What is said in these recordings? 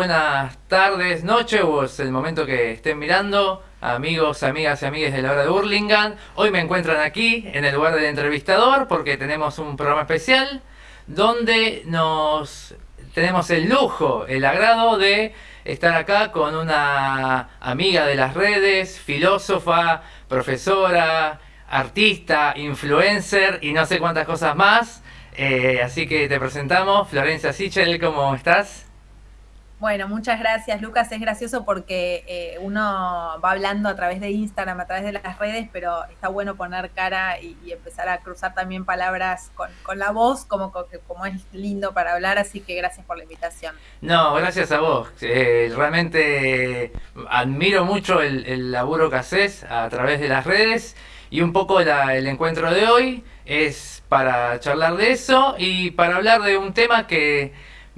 buenas tardes, noche o es el momento que estén mirando, amigos, amigas y amigues de la hora de Burlingame. Hoy me encuentran aquí en el lugar del entrevistador porque tenemos un programa especial donde nos tenemos el lujo, el agrado de estar acá con una amiga de las redes, filósofa, profesora, artista, influencer y no sé cuántas cosas más. Eh, así que te presentamos, Florencia Sichel, ¿cómo estás? Bueno, muchas gracias, Lucas. Es gracioso porque eh, uno va hablando a través de Instagram, a través de las redes, pero está bueno poner cara y, empezar a cruzar también palabras con, la voz, como, como es lindo para hablar. Así que gracias por la invitación. No, gracias a vos. Eh, realmente admiro mucho el, laburo que haces a través de las redes y un poco el encuentro de hoy es para charlar de eso y para hablar de un tema que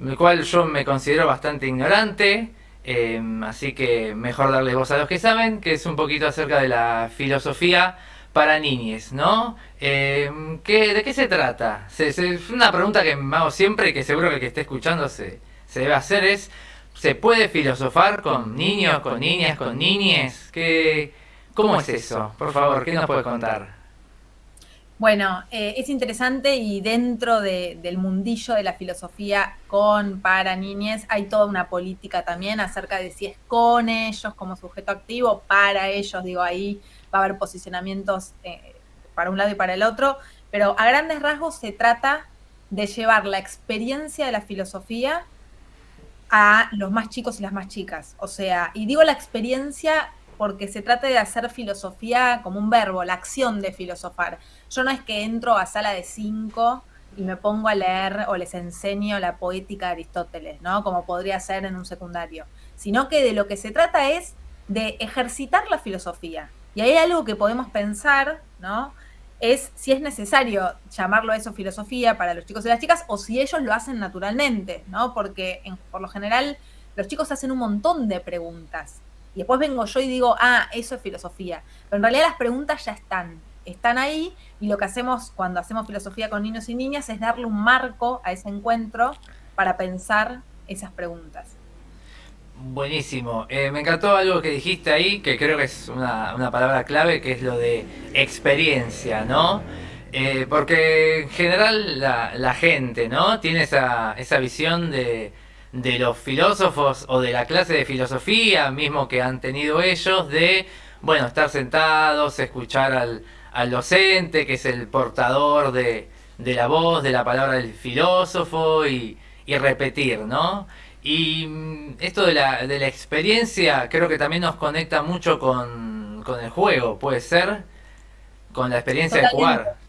el cual yo me considero bastante ignorante, em, así que mejor darle voz a los que saben, que es un poquito acerca de la filosofía para niñes, ¿no? Em, ¿qué, ¿De qué se trata? es una pregunta que me hago siempre y que seguro que el que esté escuchando se, se debe hacer es, ¿se puede filosofar con niños, con niñas, con niñes? ¿Qué, ¿Cómo es eso? Por favor, ¿qué nos puede contar? Bueno, eh, es interesante y dentro del mundillo de la filosofía con, para niñez, hay toda una política también acerca de si es con ellos como sujeto activo, para ellos, digo, ahí va a haber posicionamientos eh, para un lado y para el otro, pero a grandes rasgos se trata de llevar la experiencia de la filosofía a los más chicos y las más chicas. O sea, y digo la experiencia porque se trata de hacer filosofía como un verbo, la acción de filosofar. Yo no es que entro a sala de cinco y me pongo a leer o les enseño la poética de Aristóteles, ¿no? Como podría ser en un secundario, sino que de lo que se trata es de ejercitar la filosofía. Y hay algo que podemos pensar, ¿no? Es si es necesario llamarlo eso filosofía para los chicos y las chicas o si ellos lo hacen naturalmente, ¿no? Porque por lo general los chicos hacen un montón de preguntas y después vengo yo y digo, ah, eso es filosofía. Pero en realidad las preguntas ya están, están ahí y lo que hacemos cuando hacemos filosofía con niños y niñas es darle un marco a ese encuentro para pensar esas preguntas. Buenísimo. Eh, me encantó algo que dijiste ahí, que creo que es una, palabra clave, que es lo de experiencia, ¿no? Eh, porque en general la, la, gente, ¿no? Tiene esa, esa visión de, de los filósofos o de la clase de filosofía mismo que han tenido ellos de, bueno, estar sentados, escuchar al, al docente, que es el portador de, de, la voz, de la palabra del filósofo y, y repetir, ¿no? Y mm, esto de la, de la experiencia creo que también nos conecta mucho con, con el juego, puede ser, con la experiencia de jugar.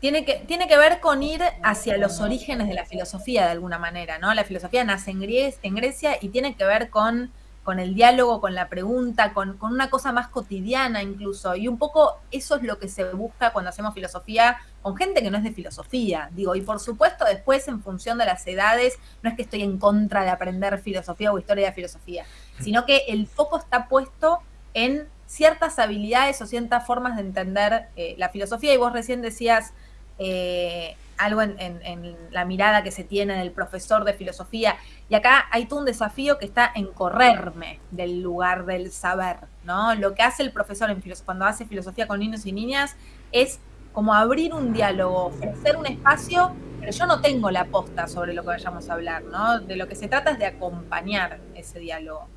Tiene que, tiene que ver con ir hacia los orígenes de la filosofía de alguna manera, ¿no? La filosofía nace en, en Grecia y tiene que ver con, con el diálogo, con la pregunta, con, con, una cosa más cotidiana incluso. Y un poco eso es lo que se busca cuando hacemos filosofía con gente que no es de filosofía. Digo, y por supuesto después en función de las edades, no es que estoy en contra de aprender filosofía o historia de filosofía, sino que el foco está puesto en ciertas habilidades o ciertas formas de entender eh, la filosofía. Y vos recién decías eh, algo en, la mirada que se tiene del profesor de filosofía. Y acá hay todo un desafío que está en correrme del lugar del saber, ¿no? Lo que hace el profesor en cuando hace filosofía con niños y niñas es como abrir un diálogo, ofrecer un espacio, pero yo no tengo la posta sobre lo que vayamos a hablar, ¿no? De lo que se trata es de acompañar ese diálogo.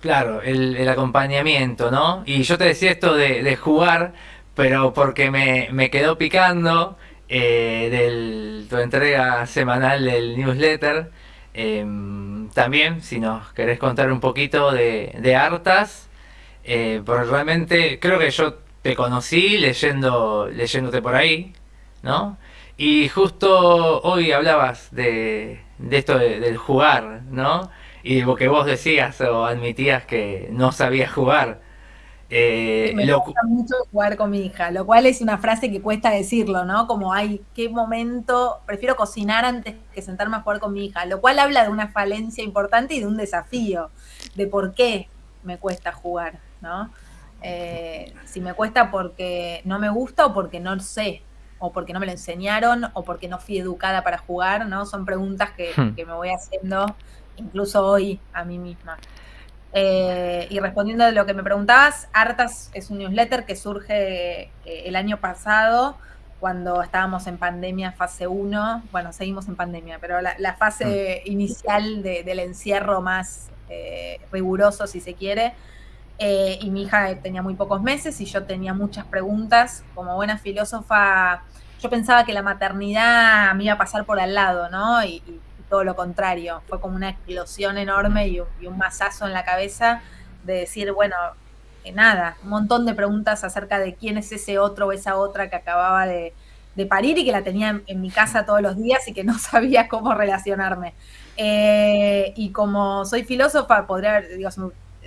Claro, el, acompañamiento, ¿no? Y yo te decía esto de jugar, pero porque me, me quedó picando eh, de tu entrega semanal del newsletter. Em, también, si nos querés contar un poquito de, de Artas, eh, porque realmente creo que yo te conocí leyendo, leyéndote por ahí, ¿no? Y justo hoy hablabas de, de esto del jugar, ¿no? Y lo que vos decías o admitías que no sabías jugar. Eh, me gusta mucho jugar con mi hija, lo cual es una frase que cuesta decirlo, ¿no? Como, ay, qué momento, prefiero cocinar antes que sentarme a jugar con mi hija, lo cual habla de una falencia importante y de un desafío, de por qué me cuesta jugar, ¿no? Eh, si me cuesta porque no me gusta o porque no sé, o porque no me lo enseñaron, o porque no fui educada para jugar, ¿no? Son preguntas que, hmm. que me voy haciendo incluso hoy a mí misma. Eh, y respondiendo a lo que me preguntabas, Artas es un newsletter que surge eh, el año pasado cuando estábamos en pandemia fase 1, bueno, seguimos en pandemia, pero la, fase mm. inicial del encierro más eh, riguroso, si se quiere, y mi hija tenía muy pocos meses y yo tenía muchas preguntas. Como buena filósofa, yo pensaba que la maternidad me iba a pasar por al lado, ¿no? y todo lo contrario, fue como una explosión enorme y un, masazo en la cabeza de decir, bueno, nada, un montón de preguntas acerca de quién es ese otro o esa otra que acababa de, parir y que la tenía en, mi casa todos los días y que no sabía cómo relacionarme. Eh, y como soy filósofa, podría haber, digo,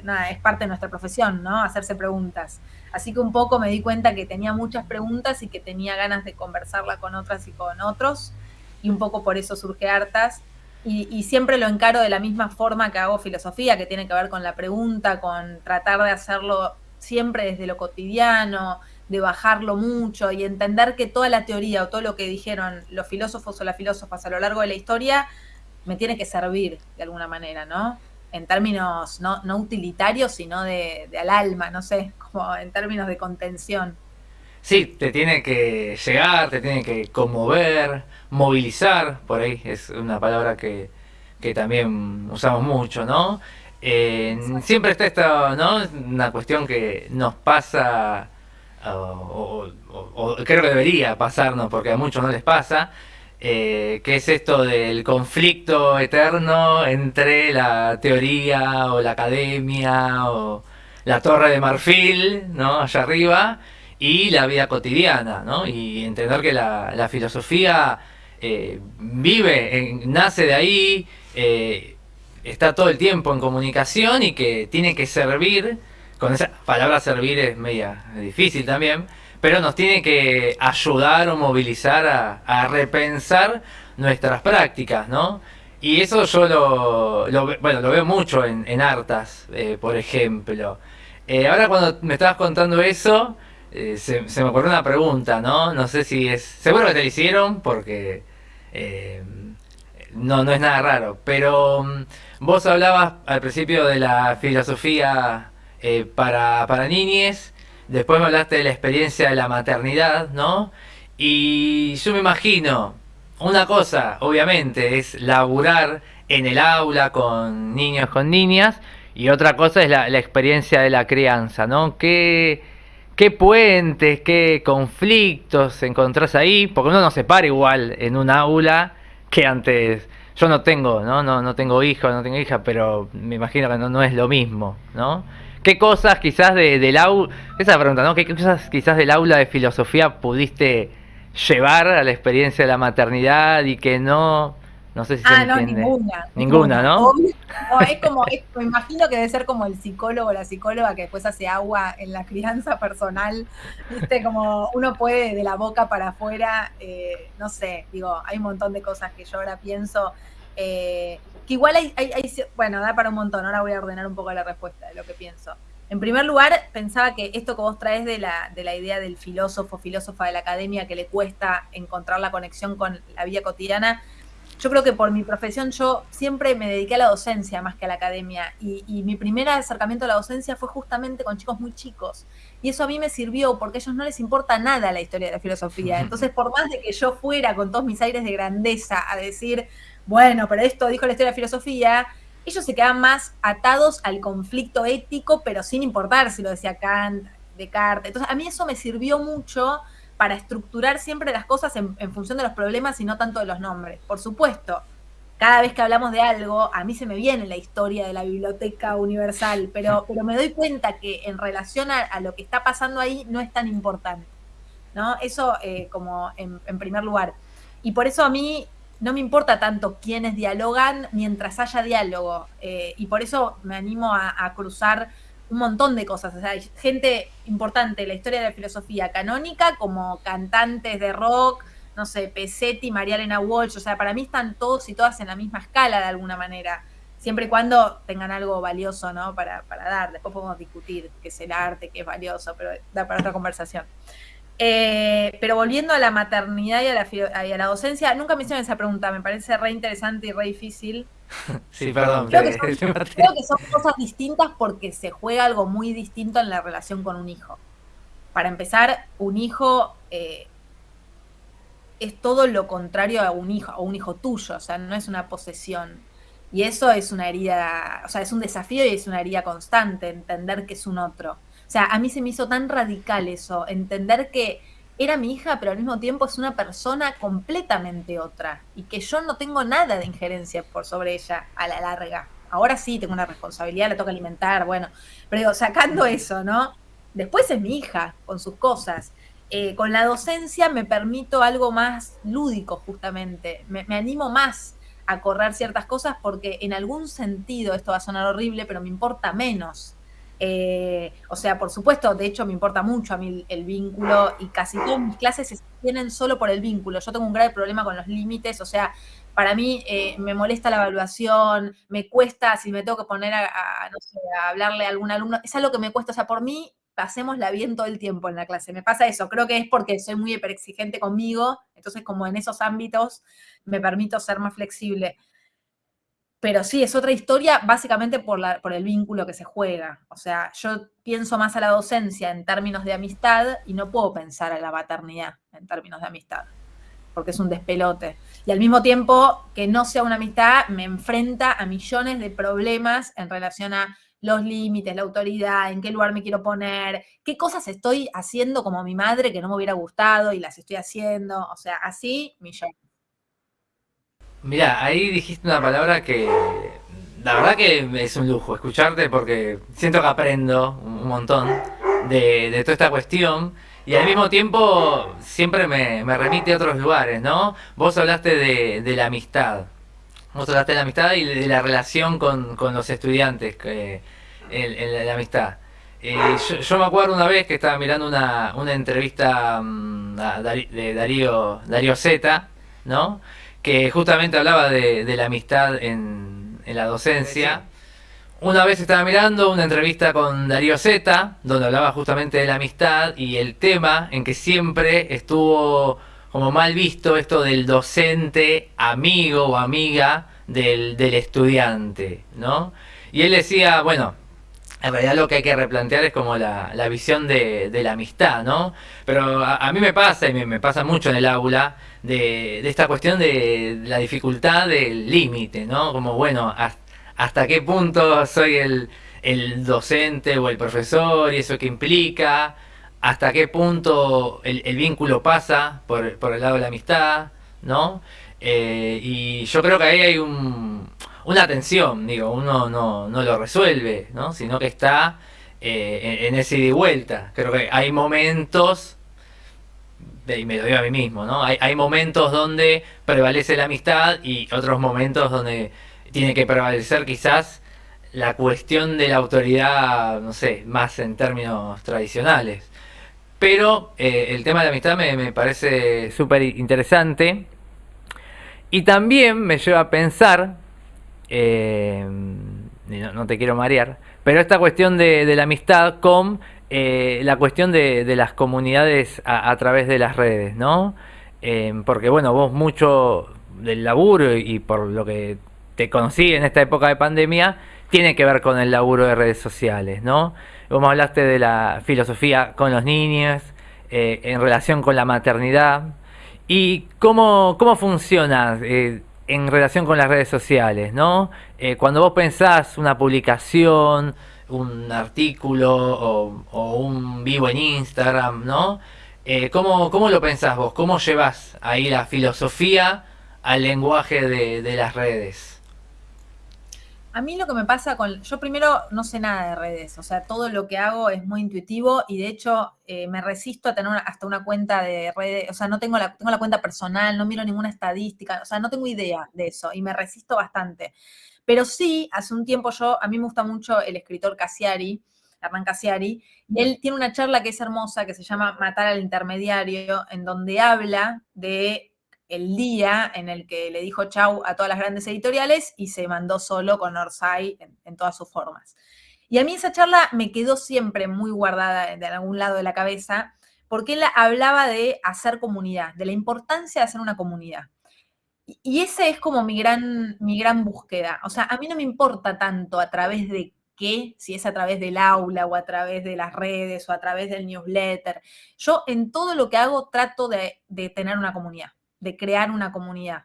nada, es parte de nuestra profesión, ¿no? Hacerse preguntas. Así que un poco me di cuenta que tenía muchas preguntas y que tenía ganas de conversarla con otras y con otros. Y un poco por eso surge Hartas y, siempre lo encaro de la misma forma que hago filosofía, que tiene que ver con la pregunta, con tratar de hacerlo siempre desde lo cotidiano, de bajarlo mucho y entender que toda la teoría o todo lo que dijeron los filósofos o las filósofas a lo largo de la historia me tiene que servir de alguna manera, ¿no? En términos no, utilitarios, sino de, de al alma, no sé, como en términos de contención. Sí, te tiene que llegar, te tiene que conmover, movilizar, por ahí es una palabra que, también usamos mucho, ¿no? siempre está esta, ¿no? Una cuestión que nos pasa, o, creo que debería pasarnos, porque a muchos no les pasa, eh, que es esto del conflicto eterno entre la teoría o la academia o la torre de marfil, ¿no? Allá arriba, y la vida cotidiana, ¿no? Y entender que la, filosofía eh, vive, nace de ahí, eh, está todo el tiempo en comunicación y que tiene que servir, con esa palabra servir es media difícil también, pero nos tiene que ayudar o movilizar a, repensar nuestras prácticas, ¿no? Y eso yo lo, bueno, lo veo mucho en, en Artas, eh, por ejemplo. ahora cuando me estabas contando eso, eh, se, me ocurrió una pregunta, ¿no? No sé si es... Seguro que te la hicieron porque eh, no, no es nada raro, pero mm, vos hablabas al principio de la filosofía eh, para, para niñes, después me hablaste de la experiencia de la maternidad, ¿no? Y yo me imagino, una cosa, obviamente, es laburar en el aula con niños, con niñas, y otra cosa es la, la experiencia de la crianza, ¿no? ¿Qué qué puentes, qué conflictos encontrás ahí, porque uno no se para igual en un aula que antes. Yo no tengo, ¿no? No, no tengo hijo, no tengo hija, pero me imagino que no, no es lo mismo, ¿no? ¿Qué cosas quizás de, del aula, esa pregunta, ¿no? ¿Qué cosas quizás del aula de filosofía pudiste llevar a la experiencia de la maternidad y que no, no sé si ah, no, ninguna. Ninguna, ¿no? es como, me imagino que debe ser como el psicólogo o la psicóloga que después hace agua en la crianza personal, ¿viste? Como uno puede de la boca para afuera, eh, no sé, digo, hay un montón de cosas que yo ahora pienso, eh, que igual hay, hay, hay, bueno, da para un montón, ahora voy a ordenar un poco la respuesta de lo que pienso. En primer lugar, pensaba que esto que vos traes de la, de la idea del filósofo, filósofa de la academia, que le cuesta encontrar la conexión con la vida cotidiana, yo creo que por mi profesión yo siempre me dediqué a la docencia más que a la academia y, mi primer acercamiento a la docencia fue justamente con chicos muy chicos y eso a mí me sirvió porque a ellos no les importa nada la historia de la filosofía. Entonces, por más de que yo fuera con todos mis aires de grandeza a decir, bueno, pero esto dijo la historia de la filosofía, ellos se quedan más atados al conflicto ético, pero sin importar si lo decía Kant, Descartes. Entonces, a mí eso me sirvió mucho para estructurar siempre las cosas en, función de los problemas y no tanto de los nombres. Por supuesto, cada vez que hablamos de algo, a mí se me viene la historia de la biblioteca universal, pero, pero me doy cuenta que en relación a, lo que está pasando ahí no es tan importante. ¿no? Eso eh, como en, primer lugar. Y por eso a mí no me importa tanto quiénes dialogan mientras haya diálogo. Eh, y por eso me animo a cruzar un montón de cosas. O sea, hay gente importante en la historia de la filosofía canónica, como cantantes de rock, no sé, Pesetti, María Elena Walsh. O sea, para mí están todos y todas en la misma escala de alguna manera. Siempre y cuando tengan algo valioso, ¿no? Para, para dar. Después podemos discutir qué es el arte, qué es valioso, pero da para otra conversación. Eh, pero volviendo a la maternidad y a la, y a la docencia, nunca me hicieron esa pregunta, me parece re interesante y re difícil. sí, perdón. Creo que, son, creo que son cosas distintas porque se juega algo muy distinto en la relación con un hijo. Para empezar, un hijo eh, es todo lo contrario a un hijo, a un hijo tuyo, o sea, no es una posesión. Y eso es una herida, o sea, es un desafío y es una herida constante, entender que es un otro. O sea, a mí se me hizo tan radical eso, entender que era mi hija, pero al mismo tiempo es una persona completamente otra y que yo no tengo nada de injerencia por sobre ella a la larga. Ahora sí tengo una responsabilidad, la toca alimentar, bueno, pero digo, sacando eso, ¿no? Después es mi hija con sus cosas. Eh, con la docencia me permito algo más lúdico, justamente. Me, me animo más a correr ciertas cosas porque en algún sentido, esto va a sonar horrible, pero me importa menos eh, o sea, por supuesto, de hecho me importa mucho a mí el, vínculo y casi todas mis clases se tienen solo por el vínculo. Yo tengo un grave problema con los límites, o sea, para mí eh, me molesta la evaluación, me cuesta, si me tengo que poner a, hablarle a algún alumno, es algo que me cuesta, o sea, por mí la bien todo el tiempo en la clase. Me pasa eso, creo que es porque soy muy hiperexigente conmigo, entonces como en esos ámbitos me permito ser más flexible. Pero sí, es otra historia básicamente por, la, por el vínculo que se juega. O sea, yo pienso más a la docencia en términos de amistad y no puedo pensar a la maternidad en términos de amistad, porque es un despelote. Y al mismo tiempo, que no sea una amistad, me enfrenta a millones de problemas en relación a los límites, la autoridad, en qué lugar me quiero poner, qué cosas estoy haciendo como mi madre que no me hubiera gustado y las estoy haciendo. O sea, así millones. Mira, ahí dijiste una palabra que la verdad que es un lujo escucharte porque siento que aprendo un montón de, toda esta cuestión y al mismo tiempo siempre me, remite a otros lugares, ¿no? Vos hablaste de, la amistad, vos hablaste de la amistad y de la relación con, los estudiantes, en, la amistad. Eh, yo, me acuerdo una vez que estaba mirando una, entrevista mm, de Darío, Darío Z, ¿no? Que justamente hablaba de, la amistad en, la docencia. Una vez estaba mirando una entrevista con Darío Zeta, donde hablaba justamente de la amistad y el tema en que siempre estuvo como mal visto esto del docente amigo o amiga del, estudiante, ¿no? Y él decía, bueno, en realidad lo que hay que replantear es como la, visión de, la amistad, ¿no? Pero a, mí me pasa, y me, pasa mucho en el aula, de, esta cuestión de la dificultad del límite, ¿no? Como, bueno, hasta, qué punto soy el, docente o el profesor y eso que implica, hasta qué punto el, vínculo pasa por, el lado de la amistad, ¿no? Eh, y yo creo que ahí hay una tensión, digo, uno no, lo resuelve, ¿no? Sino que está eh, en, en, ese ida y vuelta. Creo que hay momentos y me lo digo a mí mismo, ¿no? Hay, hay momentos donde prevalece la amistad y otros momentos donde tiene que prevalecer quizás la cuestión de la autoridad, no sé, más en términos tradicionales. Pero eh, el tema de la amistad me, parece súper interesante y también me lleva a pensar, eh, no, te quiero marear, pero esta cuestión de, la amistad con eh, la cuestión de, las comunidades a, través de las redes, ¿no? Eh, porque bueno, vos mucho del laburo y, por lo que te conocí en esta época de pandemia, tiene que ver con el laburo de redes sociales, ¿no? Vos hablaste de la filosofía con los niños, eh, en relación con la maternidad, y cómo, cómo funciona en relación con las redes sociales, ¿no? cuando vos pensás una publicación, un artículo o, un vivo en Instagram, ¿no? Eh, ¿cómo, lo pensás vos? ¿Cómo llevas ahí la filosofía al lenguaje de, las redes? A mí lo que me pasa con... Yo primero no sé nada de redes, o sea, todo lo que hago es muy intuitivo y de hecho eh, me resisto a tener hasta una cuenta de redes, o sea, no tengo la, tengo la cuenta personal, no miro ninguna estadística, o sea, no tengo idea de eso y me resisto bastante. Pero sí, hace un tiempo yo, a mí me gusta mucho el escritor Cassiari, Hernán Cassiari, y él tiene una charla que es hermosa, que se llama Matar al intermediario, en donde habla de el día en el que le dijo chau a todas las grandes editoriales y se mandó solo con Orsay en, todas sus formas. Y a mí esa charla me quedó siempre muy guardada de algún lado de la cabeza, porque él hablaba de hacer comunidad, de la importancia de hacer una comunidad. y ese es como mi gran, mi gran búsqueda. O sea, a mí no me importa tanto a través de qué, si es a través del aula o a través de las redes o a través del newsletter. Yo en todo lo que hago trato de, tener una comunidad, de crear una comunidad.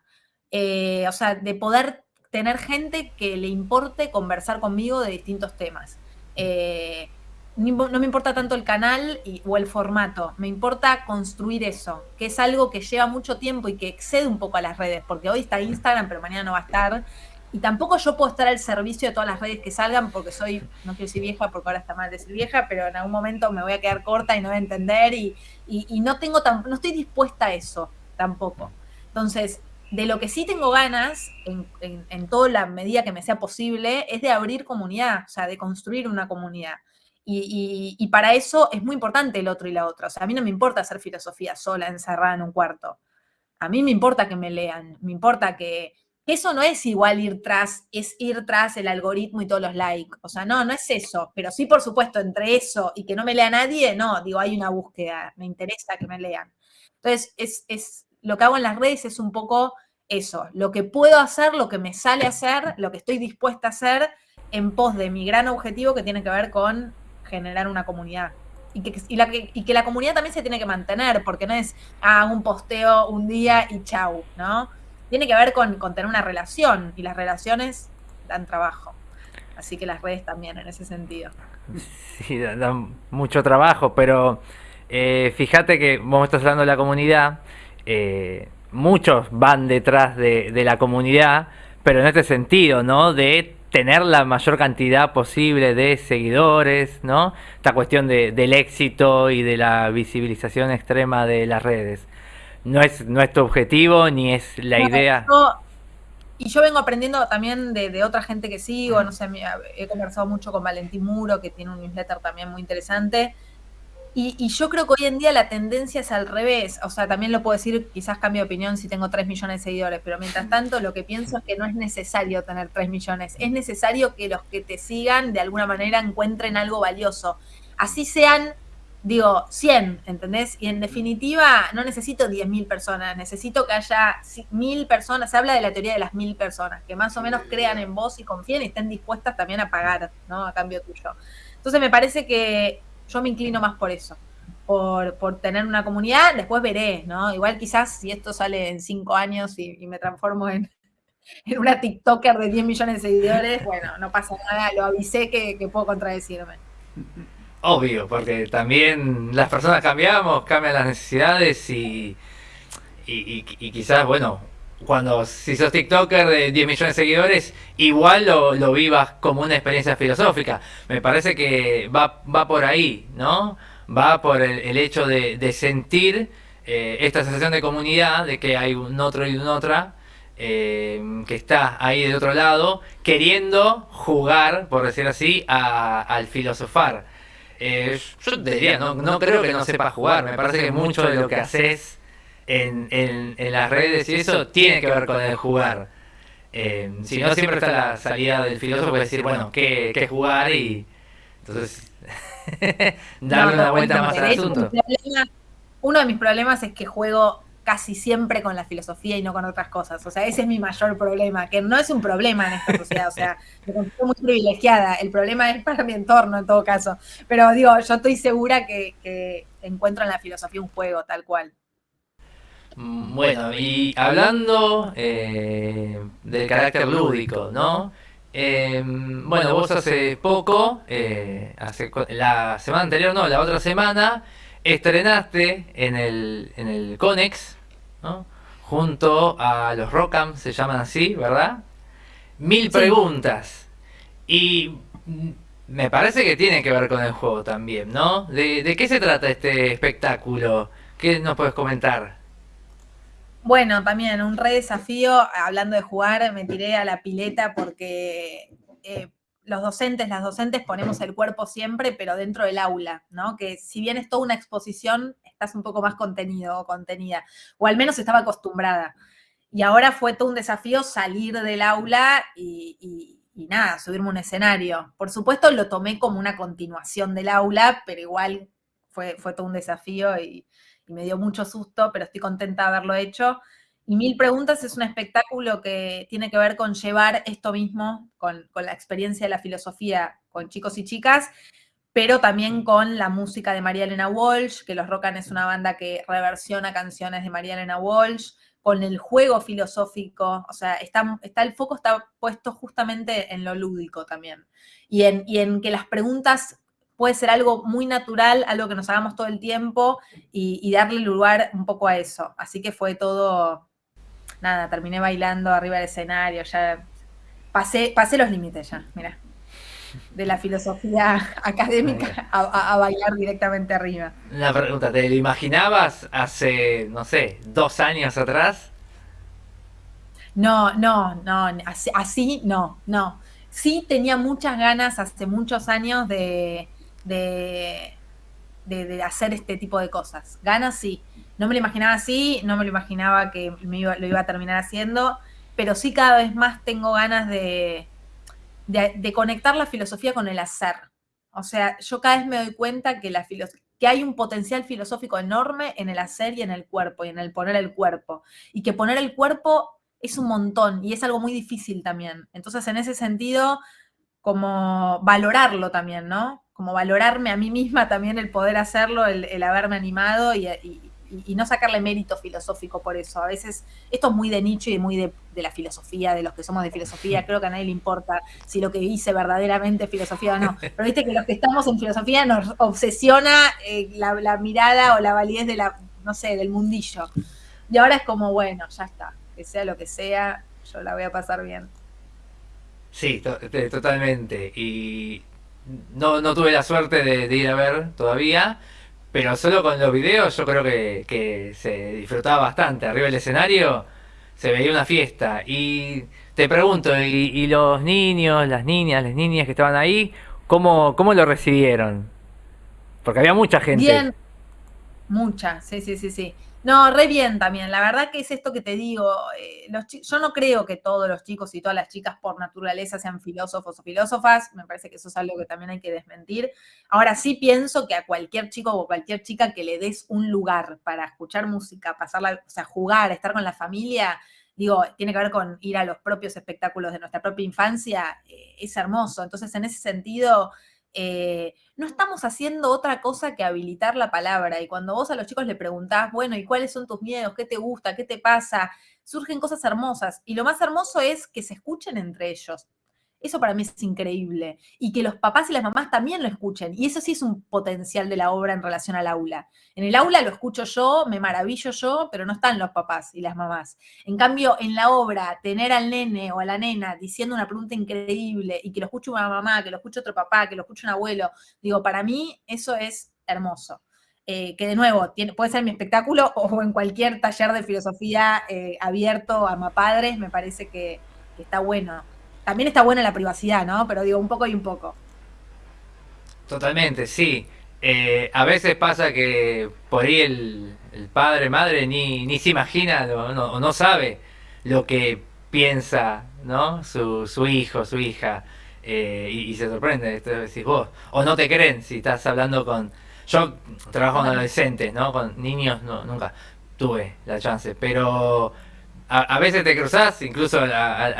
Eh, o sea, de poder tener gente que le importe conversar conmigo de distintos temas. Eh, no me importa tanto el canal o el formato, me importa construir eso, que es algo que lleva mucho tiempo y que excede un poco a las redes, porque hoy está Instagram, pero mañana no va a estar. Y tampoco yo puedo estar al servicio de todas las redes que salgan, porque soy, no quiero decir vieja, porque ahora está mal decir vieja, pero en algún momento me voy a quedar corta y no voy a entender, y, no tengo no estoy dispuesta a eso tampoco. Entonces, de lo que sí tengo ganas, en, en toda la medida que me sea posible, es de abrir comunidad, o sea, de construir una comunidad. Y, para eso es muy importante el otro y la otra. O sea, a mí no me importa hacer filosofía sola, encerrada en un cuarto. A mí me importa que me lean, me importa que, eso no es igual ir tras, es ir tras el algoritmo y todos los likes. O sea, no, no es eso. Pero sí, por supuesto, entre eso y que no me lea nadie, no, digo, hay una búsqueda, me interesa que me lean. Entonces, es, es, lo que hago en las redes es un poco eso, lo que puedo hacer, lo que me sale hacer, lo que estoy dispuesta a hacer en pos de mi gran objetivo que tiene que ver con generar una comunidad. Y que, y, la, que la comunidad también se tiene que mantener, porque no es ah, un posteo un día y chau, ¿no? Tiene que ver con, con tener una relación, y las relaciones dan trabajo. Así que las redes también en ese sentido. Sí, dan, mucho trabajo, pero eh, fíjate que vos estás hablando de la comunidad, eh, muchos van detrás de, de, la comunidad, pero en este sentido, ¿no? De tener la mayor cantidad posible de seguidores, ¿no? Esta cuestión de, del éxito y de la visibilización extrema de las redes. No es nuestro objetivo ni es la idea. y yo vengo aprendiendo también de, de, otra gente que sigo, no sé, he conversado mucho con Valentín Muro, que tiene un newsletter también muy interesante, y, yo creo que hoy en día la tendencia es al revés. O sea, también lo puedo decir, quizás cambio de opinión si tengo 3 millones de seguidores, pero mientras tanto lo que pienso es que no es necesario tener 3 millones. Es necesario que los que te sigan de alguna manera encuentren algo valioso. Así sean, digo, 100, ¿entendés? Y en definitiva, no necesito 10.000 personas, necesito que haya 1.000 personas. Se habla de la teoría de las 1.000 personas, que más o menos crean en vos y confíen y estén dispuestas también a pagar, ¿no? A cambio tuyo. Entonces me parece que yo me inclino más por eso, por, tener una comunidad, después veré, ¿no? Igual quizás si esto sale en cinco años y, me transformo en, una TikToker de 10 millones de seguidores, bueno, no pasa nada, lo avisé que, puedo contradecirme. Obvio, porque también las personas cambiamos, cambian las necesidades y, y, y quizás, bueno, cuando si sos TikToker de 10 millones de seguidores, igual lo, vivas como una experiencia filosófica. Me parece que va, va por ahí, ¿no? Va por el, hecho de, sentir eh, esta sensación de comunidad, de que hay un otro y un otra, eh, que está ahí de otro lado, queriendo jugar, por decir así, al filosofar. Eh, yo te diría, no, no creo que no sepa jugar, me parece que mucho de lo que haces en, en, las redes y eso tiene que ver con el jugar. Eh, si no, siempre está la salida del filósofo de decir, bueno, ¿qué, qué jugar? Y entonces, darle una vuelta más al asunto. uno de mis problemas es que juego casi siempre con la filosofía y no con otras cosas. O sea, ese es mi mayor problema, que no es un problema en esta sociedad. O sea, me considero muy privilegiada. El problema es para mi entorno, en todo caso. Pero digo, yo estoy segura que, que encuentro en la filosofía un juego, tal cual. Mm, bueno, y hablando eh, del carácter lúdico, ¿no? Em, bueno, vos hace poco, eh, hace, la semana anterior, no, la otra semana, estrenaste en el, en el Conex, ¿no? Junto a los Rockam, se llaman así, ¿verdad? Mil preguntas. Y me parece que tiene que ver con el juego también, ¿no? ¿De, de qué se trata este espectáculo? ¿Qué nos puedes comentar? Bueno, también un re desafío, hablando de jugar, me tiré a la pileta porque eh, los docentes, las docentes ponemos el cuerpo siempre, pero dentro del aula, ¿no? Que si bien es toda una exposición, estás un poco más contenido o contenida, o al menos estaba acostumbrada. Y ahora fue todo un desafío salir del aula y, nada, subirme a un escenario. Por supuesto lo tomé como una continuación del aula, pero igual fue, fue todo un desafío y, me dio mucho susto, pero estoy contenta de haberlo hecho. Y Mil Preguntas es un espectáculo que tiene que ver con llevar esto mismo, con, la experiencia de la filosofía con chicos y chicas, pero también con la música de María Elena Walsh, que Los Rocan es una banda que reversiona canciones de María Elena Walsh, con el juego filosófico, o sea, está, está, el foco está puesto justamente en lo lúdico también, y en, y en que las preguntas puede ser algo muy natural, algo que nos hagamos todo el tiempo, y, y darle lugar un poco a eso. Así que fue todo nada, terminé bailando arriba del escenario, ya pasé, pasé los límites ya, mira. De la filosofía académica a, bailar directamente arriba. Una pregunta, ¿te lo imaginabas hace, no sé, dos años atrás? No, no, no, así, no, no. Sí tenía muchas ganas hace muchos años de, de, de hacer este tipo de cosas. Ganas sí no me lo imaginaba así, no me lo imaginaba que me lo iba a terminar haciendo, pero sí cada vez más tengo ganas de, de, conectar la filosofía con el hacer. O sea, yo cada vez me doy cuenta que, la que hay un potencial filosófico enorme en el hacer y en el cuerpo, y en el poner el cuerpo. Y que poner el cuerpo es un montón y es algo muy difícil también. Entonces, en ese sentido, como valorarlo también, ¿no? Como valorarme a mí misma también el poder hacerlo, el, haberme animado y, y, no sacarle mérito filosófico por eso. A veces esto es muy de nicho y muy de, la filosofía, de los que somos de filosofía. Creo que a nadie le importa si lo que hice verdaderamente es filosofía o no. Pero viste que los que estamos en filosofía nos obsesiona eh, la, mirada o la validez de la, no sé, del mundillo. Y ahora es como, bueno, ya está, que sea lo que sea, yo la voy a pasar bien. Sí, totalmente. Y no, no tuve la suerte de ir a ver todavía, pero solo con los videos yo creo que, se disfrutaba bastante. Arriba del escenario se veía una fiesta. Y te pregunto, ¿y, los niños, las niñas, las niñas que estaban ahí, cómo, cómo lo recibieron? Porque había mucha gente. Mucha, sí, sí, sí, sí. No, re bien también. La verdad que es esto que te digo. Eh, yo no creo que todos los chicos y todas las chicas por naturaleza sean filósofos o filósofas. Me parece que eso es algo que también hay que desmentir. Ahora sí pienso que a cualquier chico o cualquier chica que le des un lugar para escuchar música, pasarla, o sea, jugar, estar con la familia, digo, tiene que ver con ir a los propios espectáculos de nuestra propia infancia, eh, es hermoso. Entonces, en ese sentido, eh, no estamos haciendo otra cosa que habilitar la palabra. Y cuando vos a los chicos le preguntás, bueno, ¿y cuáles son tus miedos? ¿Qué te gusta? ¿Qué te pasa? Surgen cosas hermosas. Y lo más hermoso es que se escuchen entre ellos. Eso para mí es increíble. Y que los papás y las mamás también lo escuchen. Y eso sí es un potencial de la obra en relación al aula. En el aula lo escucho yo, me maravillo yo, pero no están los papás y las mamás. En cambio, en la obra, tener al nene o a la nena diciendo una pregunta increíble y que lo escuche una mamá, que lo escuche otro papá, que lo escuche un abuelo, digo, para mí eso es hermoso. Eh, que de nuevo, puede ser mi espectáculo o en cualquier taller de filosofía eh, abierto a mapadres, me parece que está bueno también está buena la privacidad, ¿no? Pero digo, un poco y un poco. Totalmente, sí. Eh, a veces pasa que por ahí el, padre, madre, ni, ni se imagina o no, no, sabe lo que piensa, ¿no? Su, su hijo, su hija. Eh, y, se sorprende, esto decís vos. O no te creen si estás hablando con... Yo trabajo con adolescentes, ¿no? Con niños no, nunca tuve la chance, pero a, veces te cruzas incluso a,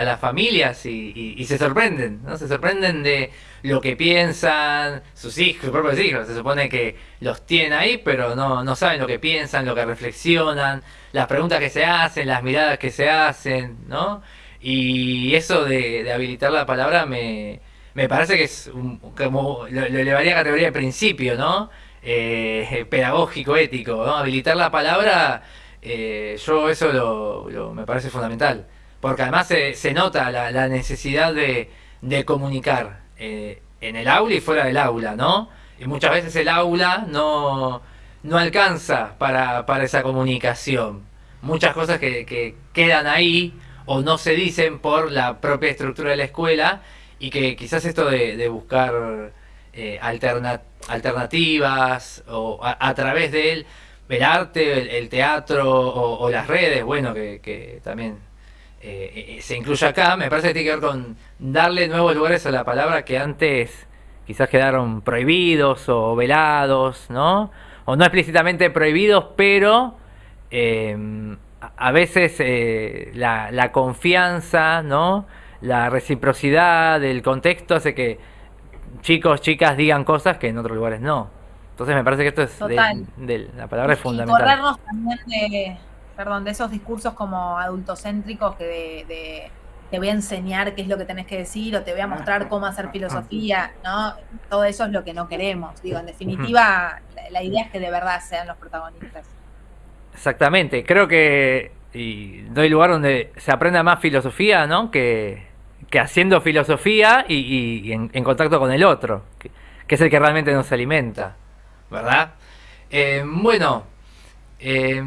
las familias y, se sorprenden, ¿no? Se sorprenden de lo que piensan sus hijos, sus propios hijos. Se supone que los tienen ahí, pero no, no saben lo que piensan, lo que reflexionan, las preguntas que se hacen, las miradas que se hacen, ¿no? Y eso de, habilitar la palabra me, me parece que es como lo, elevaría a categoría de principio, ¿no? Eh, pedagógico, ético, ¿no? Habilitar la palabra eh, yo eso lo, me parece fundamental, porque además se, nota la, necesidad de, comunicar eh, en el aula y fuera del aula, ¿no? Y muchas veces el aula no, no alcanza para, esa comunicación. Muchas cosas que, quedan ahí o no se dicen por la propia estructura de la escuela y que quizás esto de, buscar eh, alternativas o a, través de él el arte, el, teatro o, las redes, bueno, que, también eh, eh, se incluye acá, me parece que tiene que ver con darle nuevos lugares a la palabra que antes quizás quedaron prohibidos o velados, ¿no? O no explícitamente prohibidos, pero em, a veces eh, la, la, confianza, ¿no? La reciprocidad del contexto hace que chicos, chicas digan cosas que en otros lugares no. Entonces me parece que esto es de, la palabra es fundamental. Y corrernos también de, perdón, de esos discursos como adultocéntricos que de, te voy a enseñar qué es lo que tenés que decir o te voy a mostrar cómo hacer filosofía, ¿no? Todo eso es lo que no queremos. Digo, en definitiva, la idea es que de verdad sean los protagonistas. Exactamente, creo que y doy lugar donde se aprenda más filosofía, ¿no? Que, que haciendo filosofía y, en, contacto con el otro, que, es el que realmente nos alimenta, ¿verdad? Eh, bueno, eh,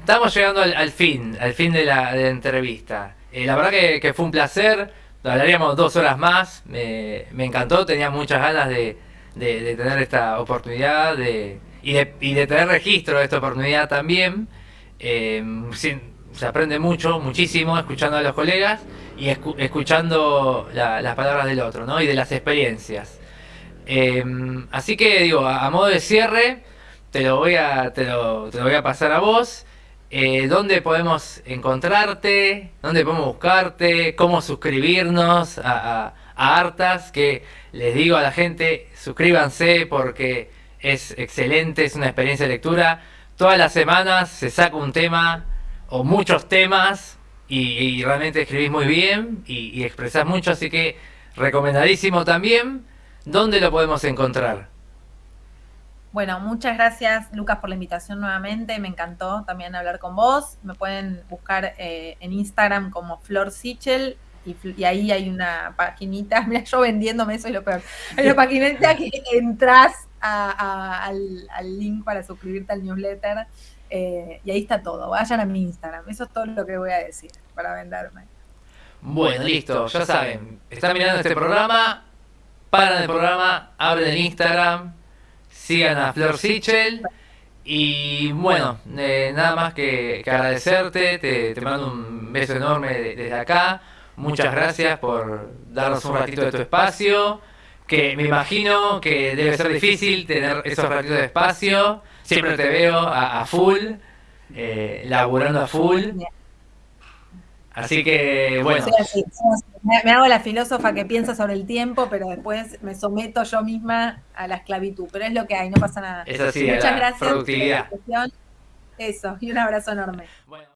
estamos llegando al, fin, al fin de la, entrevista. Eh, la verdad que, fue un placer, hablaríamos dos horas más, me, encantó, tenía muchas ganas de, tener esta oportunidad de y de, y de tener registro de esta oportunidad también. Eh, se aprende mucho, muchísimo, escuchando a los colegas y escuchando las palabras del otro, ¿no? Y de las experiencias. Eh, así que digo, a, modo de cierre, te lo voy a, te lo, te voy a pasar a vos. Eh, ¿Dónde podemos encontrarte? ¿Dónde podemos buscarte? ¿Cómo suscribirnos a, a, Artas? Que les digo a la gente, suscríbanse porque es excelente, es una experiencia de lectura. Todas las semanas se saca un tema o muchos temas y, realmente escribís muy bien y, expresás mucho, así que recomendadísimo también. ¿Dónde lo podemos encontrar? Bueno, muchas gracias Lucas por la invitación nuevamente, me encantó también hablar con vos. Me pueden buscar eh, en Instagram como Flor Sichel y, ahí hay una paginita, mira yo vendiéndome, eso es lo peor. Hay una paginita que entras al, link para suscribirte al newsletter. Eh, y ahí está todo. Vayan a mi Instagram. Eso es todo lo que voy a decir para venderme. Bueno, listo. Ya saben. Están mirando este programa. Paran el programa. Abren Instagram. Sigan a Flor Sichel. Y bueno, eh, nada más que, agradecerte. Te, mando un beso enorme desde acá. Muchas gracias por darnos un ratito de tu espacio que me imagino que debe ser difícil tener esos ratitos de espacio. Siempre te veo a, full, eh, laburando a full. Así que, bueno. Me, hago la filósofa que piensa sobre el tiempo, pero después me someto yo misma a la esclavitud. Pero es lo que hay, no pasa nada. Es así, Muchas gracias. Productividad. Eso, y un abrazo enorme. Bueno.